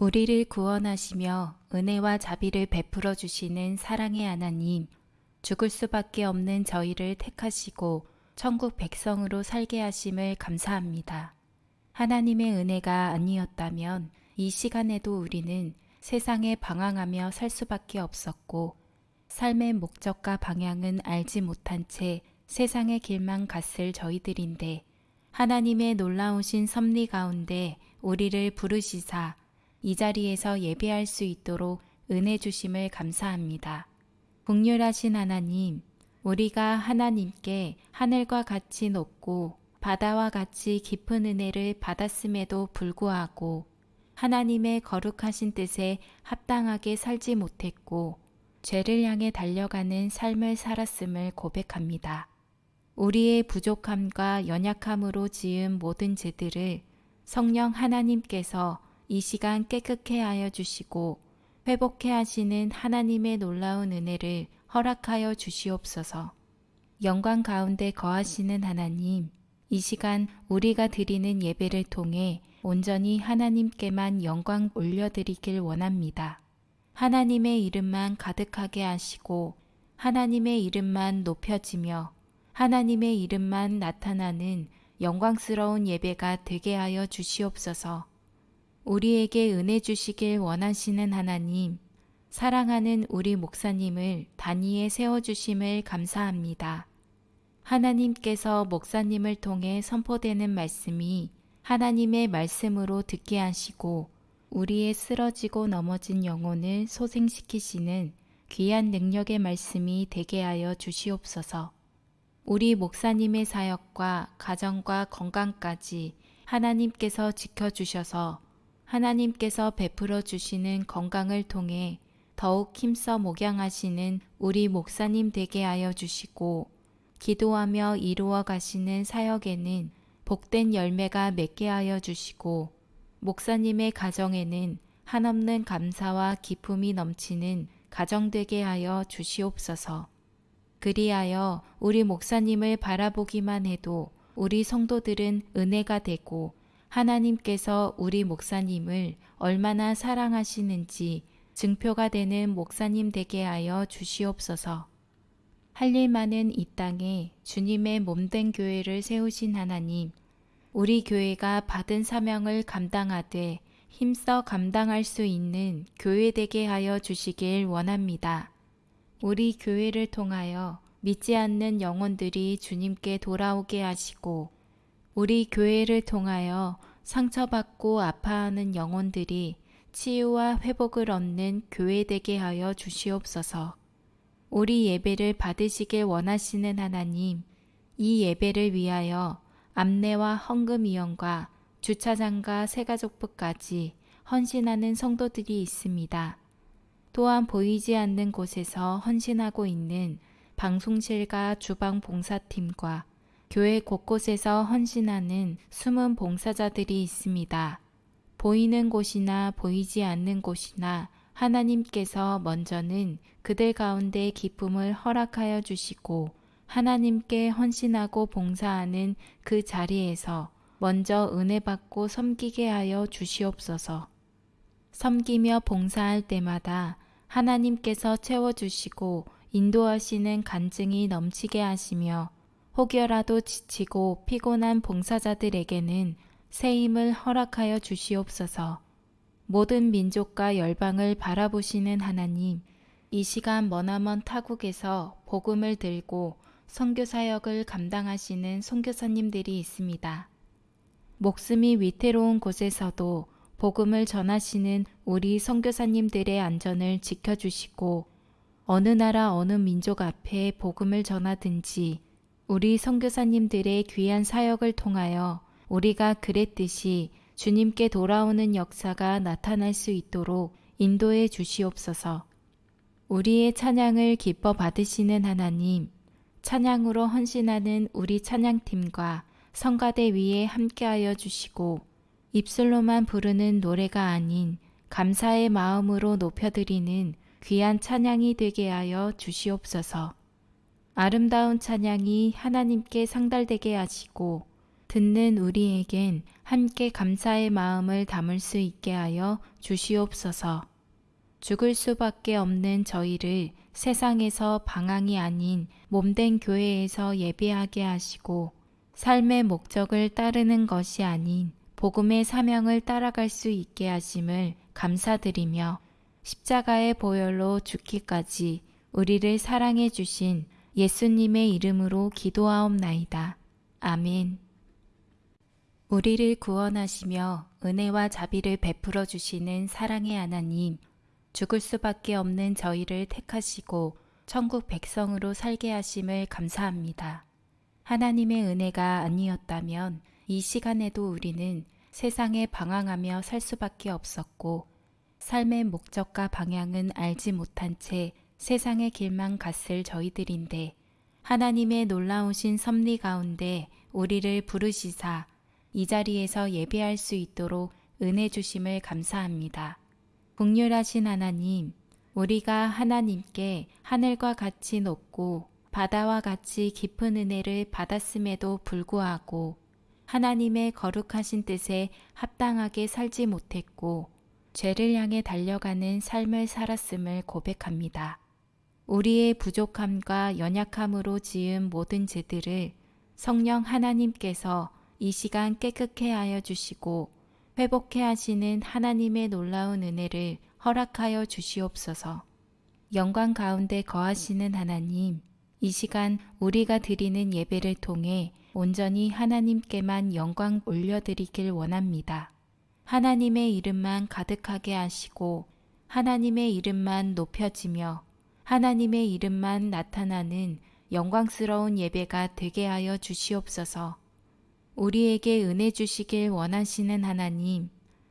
우리를 구원하시며 은혜와 자비를 베풀어 주시는 사랑의 하나님, 죽을 수밖에 없는 저희를 택하시고 천국 백성으로 살게 하심을 감사합니다. 하나님의 은혜가 아니었다면 이 시간에도 우리는 세상에 방황하며 살 수밖에 없었고 삶의 목적과 방향은 알지 못한 채 세상의 길만 갔을 저희들인데 하나님의 놀라우신 섭리 가운데 우리를 부르시사 이 자리에서 예배할 수 있도록 은혜 주심을 감사합니다. 국률하신 하나님, 우리가 하나님께 하늘과 같이 높고 바다와 같이 깊은 은혜를 받았음에도 불구하고 하나님의 거룩하신 뜻에 합당하게 살지 못했고 죄를 향해 달려가는 삶을 살았음을 고백합니다. 우리의 부족함과 연약함으로 지은 모든 죄들을 성령 하나님께서 이 시간 깨끗해 하여 주시고 회복해 하시는 하나님의 놀라운 은혜를 허락하여 주시옵소서. 영광 가운데 거하시는 하나님, 이 시간 우리가 드리는 예배를 통해 온전히 하나님께만 영광 올려드리길 원합니다. 하나님의 이름만 가득하게 하시고 하나님의 이름만 높여지며 하나님의 이름만 나타나는 영광스러운 예배가 되게 하여 주시옵소서. 우리에게 은혜 주시길 원하시는 하나님, 사랑하는 우리 목사님을 단위에 세워주심을 감사합니다. 하나님께서 목사님을 통해 선포되는 말씀이 하나님의 말씀으로 듣게 하시고 우리의 쓰러지고 넘어진 영혼을 소생시키시는 귀한 능력의 말씀이 되게 하여 주시옵소서. 우리 목사님의 사역과 가정과 건강까지 하나님께서 지켜주셔서 하나님께서 베풀어 주시는 건강을 통해 더욱 힘써 목양하시는 우리 목사님 되게 하여 주시고 기도하며 이루어 가시는 사역에는 복된 열매가 맺게 하여 주시고 목사님의 가정에는 한없는 감사와 기쁨이 넘치는 가정 되게 하여 주시옵소서. 그리하여 우리 목사님을 바라보기만 해도 우리 성도들은 은혜가 되고 하나님께서 우리 목사님을 얼마나 사랑하시는지 증표가 되는 목사님 되게 하여 주시옵소서. 할 일 많은 이 땅에 주님의 몸된 교회를 세우신 하나님, 우리 교회가 받은 사명을 감당하되 힘써 감당할 수 있는 교회 되게 하여 주시길 원합니다. 우리 교회를 통하여 믿지 않는 영혼들이 주님께 돌아오게 하시고 우리 교회를 통하여 상처받고 아파하는 영혼들이 치유와 회복을 얻는 교회 되게 하여 주시옵소서. 우리 예배를 받으시길 원하시는 하나님, 이 예배를 위하여 암내와 헌금위원과 주차장과 새가족부까지 헌신하는 성도들이 있습니다. 또한 보이지 않는 곳에서 헌신하고 있는 방송실과 주방 봉사팀과 교회 곳곳에서 헌신하는 숨은 봉사자들이 있습니다. 보이는 곳이나 보이지 않는 곳이나 하나님께서 먼저는 그들 가운데 기쁨을 허락하여 주시고 하나님께 헌신하고 봉사하는 그 자리에서 먼저 은혜 받고 섬기게 하여 주시옵소서. 섬기며 봉사할 때마다 하나님께서 채워주시고 인도하시는 간증이 넘치게 하시며 혹여라도 지치고 피곤한 봉사자들에게는 새 힘을 허락하여 주시옵소서. 모든 민족과 열방을 바라보시는 하나님, 이 시간 머나먼 타국에서 복음을 들고 선교 사역을 감당하시는 선교사님들이 있습니다. 목숨이 위태로운 곳에서도 복음을 전하시는 우리 선교사님들의 안전을 지켜주시고 어느 나라 어느 민족 앞에 복음을 전하든지 우리 선교사님들의 귀한 사역을 통하여 우리가 그랬듯이 주님께 돌아오는 역사가 나타날 수 있도록 인도해 주시옵소서. 우리의 찬양을 기뻐 받으시는 하나님, 찬양으로 헌신하는 우리 찬양팀과 성가대 위에 함께하여 주시고 입술로만 부르는 노래가 아닌 감사의 마음으로 높여드리는 귀한 찬양이 되게 하여 주시옵소서. 아름다운 찬양이 하나님께 상달되게 하시고 듣는 우리에겐 함께 감사의 마음을 담을 수 있게 하여 주시옵소서. 죽을 수밖에 없는 저희를 세상에서 방황이 아닌 몸된 교회에서 예배하게 하시고 삶의 목적을 따르는 것이 아닌 복음의 사명을 따라갈 수 있게 하심을 감사드리며 십자가의 보혈로 죽기까지 우리를 사랑해 주신 예수님의 이름으로 기도하옵나이다. 아멘. 우리를 구원하시며 은혜와 자비를 베풀어 주시는 사랑의 하나님, 죽을 수밖에 없는 저희를 택하시고 천국 백성으로 살게 하심을 감사합니다. 하나님의 은혜가 아니었다면 이 시간에도 우리는 세상에 방황하며 살 수밖에 없었고 삶의 목적과 방향은 알지 못한 채 세상의 길만 갔을 저희들인데 하나님의 놀라우신 섭리 가운데 우리를 부르시사 이 자리에서 예배할 수 있도록 은혜 주심을 감사합니다. 국률하신 하나님, 우리가 하나님께 하늘과 같이 높고 바다와 같이 깊은 은혜를 받았음에도 불구하고 하나님의 거룩하신 뜻에 합당하게 살지 못했고 죄를 향해 달려가는 삶을 살았음을 고백합니다. 우리의 부족함과 연약함으로 지은 모든 죄들을 성령 하나님께서 이 시간 깨끗해 하여 주시고 회복해 하시는 하나님의 놀라운 은혜를 허락하여 주시옵소서. 영광 가운데 거하시는 하나님, 이 시간 우리가 드리는 예배를 통해 온전히 하나님께만 영광 올려드리길 원합니다. 하나님의 이름만 가득하게 하시고 하나님의 이름만 높여지며 하나님의 이름만 나타나는 영광스러운 예배가 되게 하여 주시옵소서. 우리에게 은혜 주시길 원하시는 하나님,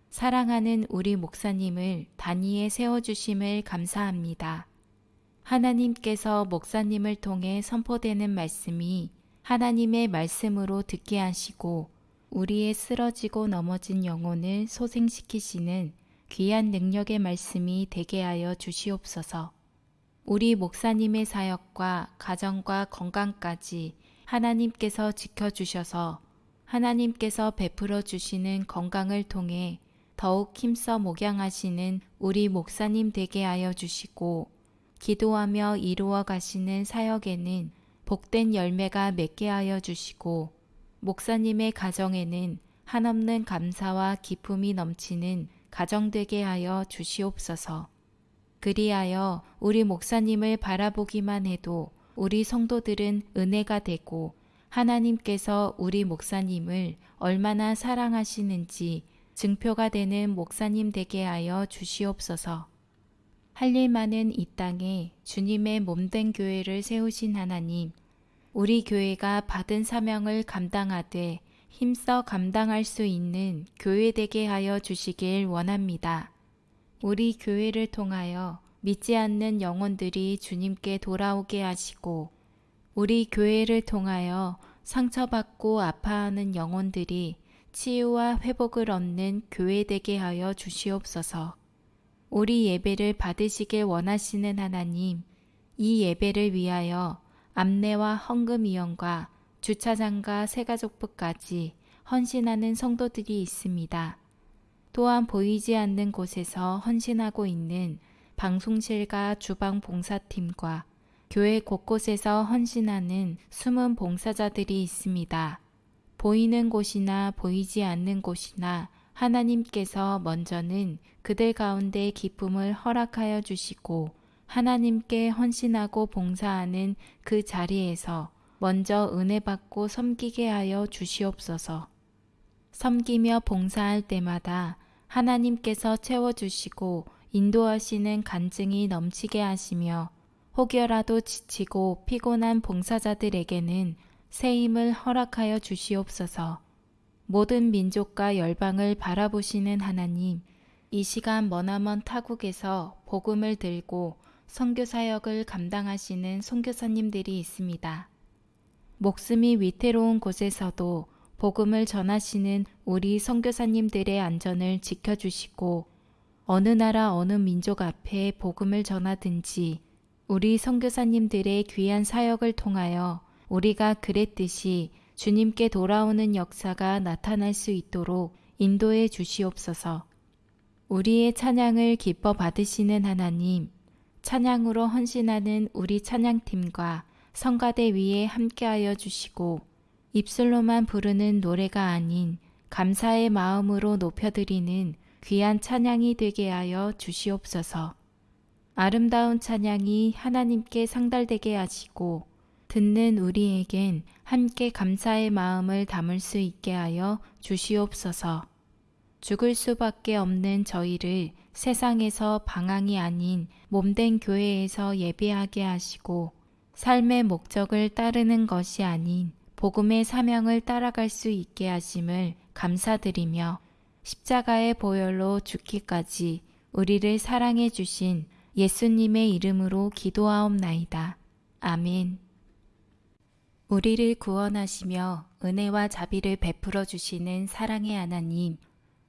사랑하는 우리 목사님을 단위에 세워주심을 감사합니다. 하나님께서 목사님을 통해 선포되는 말씀이 하나님의 말씀으로 듣게 하시고 우리의 쓰러지고 넘어진 영혼을 소생시키시는 귀한 능력의 말씀이 되게 하여 주시옵소서. 우리 목사님의 사역과 가정과 건강까지 하나님께서 지켜주셔서 하나님께서 베풀어 주시는 건강을 통해 더욱 힘써 목양하시는 우리 목사님 되게 하여 주시고 기도하며 이루어 가시는 사역에는 복된 열매가 맺게 하여 주시고 목사님의 가정에는 한없는 감사와 기쁨이 넘치는 가정 되게 하여 주시옵소서. 그리하여 우리 목사님을 바라보기만 해도 우리 성도들은 은혜가 되고 하나님께서 우리 목사님을 얼마나 사랑하시는지 증표가 되는 목사님 되게 하여 주시옵소서. 할 일 많은 이 땅에 주님의 몸된 교회를 세우신 하나님, 우리 교회가 받은 사명을 감당하되 힘써 감당할 수 있는 교회 되게 하여 주시길 원합니다. 우리 교회를 통하여 믿지 않는 영혼들이 주님께 돌아오게 하시고 우리 교회를 통하여 상처받고 아파하는 영혼들이 치유와 회복을 얻는 교회 되게 하여 주시옵소서. 우리 예배를 받으시길 원하시는 하나님, 이 예배를 위하여 암내와 헌금위원과 주차장과 새가족부까지 헌신하는 성도들이 있습니다. 또한 보이지 않는 곳에서 헌신하고 있는 방송실과 주방 봉사팀과 교회 곳곳에서 헌신하는 숨은 봉사자들이 있습니다. 보이는 곳이나 보이지 않는 곳이나 하나님께서 먼저는 그들 가운데 기쁨을 허락하여 주시고 하나님께 헌신하고 봉사하는 그 자리에서 먼저 은혜 받고 섬기게 하여 주시옵소서. 섬기며 봉사할 때마다 하나님께서 채워주시고 인도하시는 간증이 넘치게 하시며 혹여라도 지치고 피곤한 봉사자들에게는 새 힘을 허락하여 주시옵소서. 모든 민족과 열방을 바라보시는 하나님, 이 시간 머나먼 타국에서 복음을 들고 선교 사역을 감당하시는 선교사님들이 있습니다. 목숨이 위태로운 곳에서도 복음을 전하시는 우리 선교사님들의 안전을 지켜주시고 어느 나라 어느 민족 앞에 복음을 전하든지 우리 선교사님들의 귀한 사역을 통하여 우리가 그랬듯이 주님께 돌아오는 역사가 나타날 수 있도록 인도해 주시옵소서. 우리의 찬양을 기뻐 받으시는 하나님, 찬양으로 헌신하는 우리 찬양팀과 성가대 위에 함께하여 주시고 입술로만 부르는 노래가 아닌 감사의 마음으로 높여드리는 귀한 찬양이 되게 하여 주시옵소서. 아름다운 찬양이 하나님께 상달되게 하시고 듣는 우리에겐 함께 감사의 마음을 담을 수 있게 하여 주시옵소서. 죽을 수밖에 없는 저희를 세상에서 방황이 아닌 몸된 교회에서 예배하게 하시고 삶의 목적을 따르는 것이 아닌 복음의 사명을 따라갈 수 있게 하심을 감사드리며 십자가의 보혈로 죽기까지 우리를 사랑해 주신 예수님의 이름으로 기도하옵나이다. 아멘. 우리를 구원하시며 은혜와 자비를 베풀어 주시는 사랑의 하나님,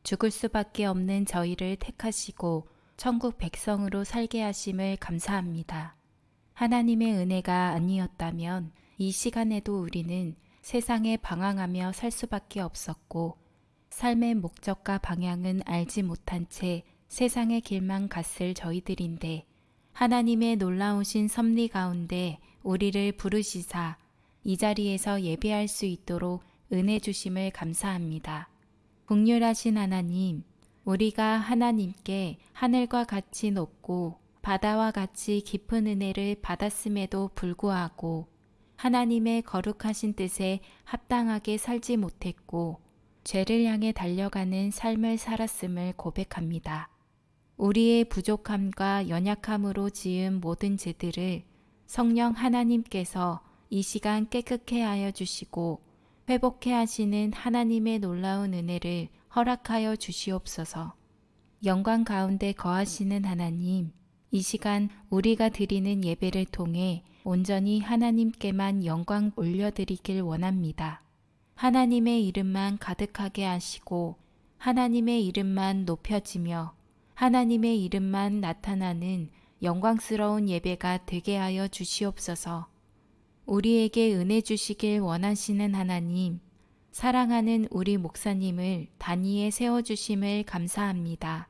죽을 수밖에 없는 저희를 택하시고 천국 백성으로 살게 하심을 감사합니다. 하나님의 은혜가 아니었다면 이 시간에도 우리는 세상에 방황하며 살 수밖에 없었고 삶의 목적과 방향은 알지 못한 채 세상의 길만 갔을 저희들인데 하나님의 놀라우신 섭리 가운데 우리를 부르시사 이 자리에서 예배할 수 있도록 은혜 주심을 감사합니다. 국률하신 하나님, 우리가 하나님께 하늘과 같이 높고 바다와 같이 깊은 은혜를 받았음에도 불구하고 하나님의 거룩하신 뜻에 합당하게 살지 못했고 죄를 향해 달려가는 삶을 살았음을 고백합니다. 우리의 부족함과 연약함으로 지은 모든 죄들을 성령 하나님께서 이 시간 깨끗해 하여 주시고 회복해 하시는 하나님의 놀라운 은혜를 허락하여 주시옵소서. 영광 가운데 거하시는 하나님, 이 시간 우리가 드리는 예배를 통해 온전히 하나님께만 영광 올려드리길 원합니다. 하나님의 이름만 가득하게 하시고 하나님의 이름만 높여지며 하나님의 이름만 나타나는 영광스러운 예배가 되게 하여 주시옵소서. 우리에게 은혜 주시길 원하시는 하나님, 사랑하는 우리 목사님을 단위에 세워주심을 감사합니다.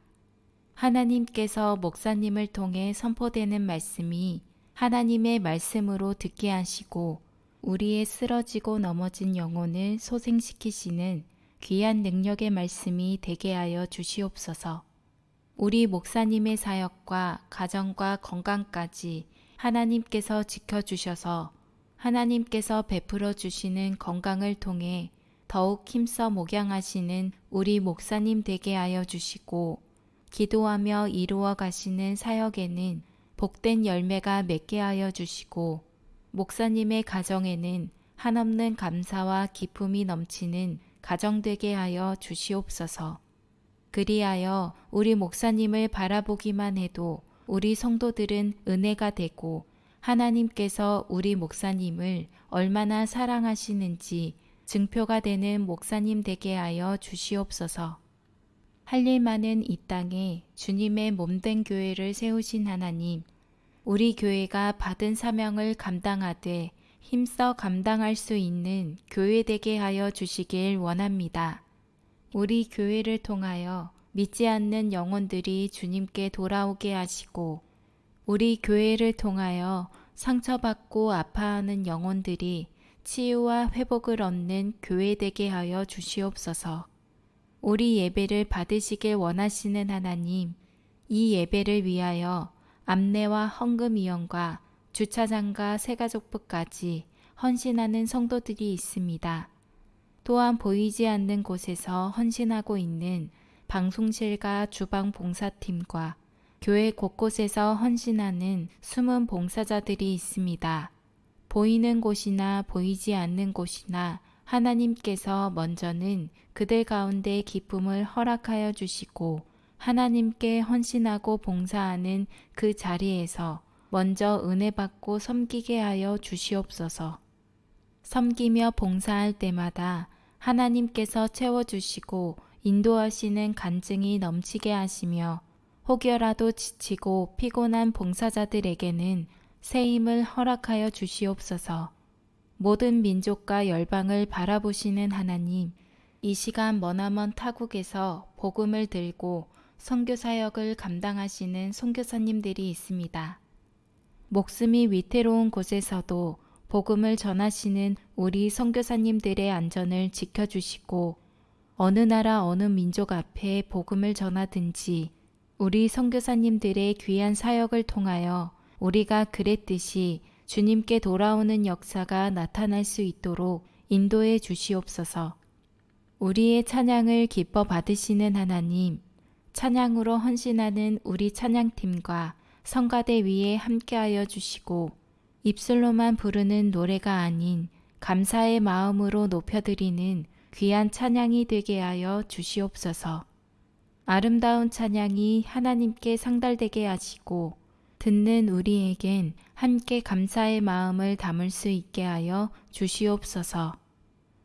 하나님께서 목사님을 통해 선포되는 말씀이 하나님의 말씀으로 듣게 하시고 우리의 쓰러지고 넘어진 영혼을 소생시키시는 귀한 능력의 말씀이 되게 하여 주시옵소서. 우리 목사님의 사역과 가정과 건강까지 하나님께서 지켜주셔서 하나님께서 베풀어 주시는 건강을 통해 더욱 힘써 목양하시는 우리 목사님 되게 하여 주시고 기도하며 이루어 가시는 사역에는 복된 열매가 맺게 하여 주시고 목사님의 가정에는 한없는 감사와 기쁨이 넘치는 가정 되게 하여 주시옵소서. 그리하여 우리 목사님을 바라보기만 해도 우리 성도들은 은혜가 되고 하나님께서 우리 목사님을 얼마나 사랑하시는지 증표가 되는 목사님 되게 하여 주시옵소서. 할 일 많은 이 땅에 주님의 몸된 교회를 세우신 하나님, 우리 교회가 받은 사명을 감당하되 힘써 감당할 수 있는 교회 되게 하여 주시길 원합니다. 우리 교회를 통하여 믿지 않는 영혼들이 주님께 돌아오게 하시고 우리 교회를 통하여 상처받고 아파하는 영혼들이 치유와 회복을 얻는 교회 되게 하여 주시옵소서. 우리 예배를 받으시길 원하시는 하나님, 이 예배를 위하여 암내와 헌금위원과 주차장과 새가족부까지 헌신하는 성도들이 있습니다. 또한 보이지 않는 곳에서 헌신하고 있는 방송실과 주방 봉사팀과 교회 곳곳에서 헌신하는 숨은 봉사자들이 있습니다. 보이는 곳이나 보이지 않는 곳이나 하나님께서 먼저는 그들 가운데 기쁨을 허락하여 주시고 하나님께 헌신하고 봉사하는 그 자리에서 먼저 은혜 받고 섬기게 하여 주시옵소서. 섬기며 봉사할 때마다 하나님께서 채워주시고 인도하시는 간증이 넘치게 하시며 혹여라도 지치고 피곤한 봉사자들에게는 새 힘을 허락하여 주시옵소서. 모든 민족과 열방을 바라보시는 하나님, 이 시간 머나먼 타국에서 복음을 들고 선교 사역을 감당하시는 선교사님들이 있습니다. 목숨이 위태로운 곳에서도 복음을 전하시는 우리 선교사님들의 안전을 지켜주시고 어느 나라 어느 민족 앞에 복음을 전하든지 우리 선교사님들의 귀한 사역을 통하여 우리가 그랬듯이 주님께 돌아오는 역사가 나타날 수 있도록 인도해 주시옵소서. 우리의 찬양을 기뻐 받으시는 하나님, 찬양으로 헌신하는 우리 찬양팀과 성가대 위에 함께하여 주시고 입술로만 부르는 노래가 아닌 감사의 마음으로 높여드리는 귀한 찬양이 되게 하여 주시옵소서. 아름다운 찬양이 하나님께 상달되게 하시고 듣는 우리에겐 함께 감사의 마음을 담을 수 있게 하여 주시옵소서.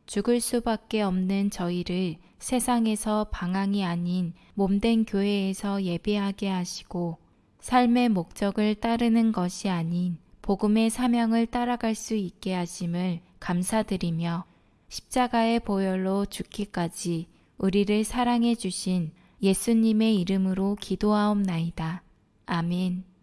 죽을 수밖에 없는 저희를 세상에서 방황이 아닌 몸된 교회에서 예배하게 하시고 삶의 목적을 따르는 것이 아닌 복음의 사명을 따라갈 수 있게 하심을 감사드리며 십자가의 보혈로 죽기까지 우리를 사랑해 주신 예수님의 이름으로 기도하옵나이다. 아멘.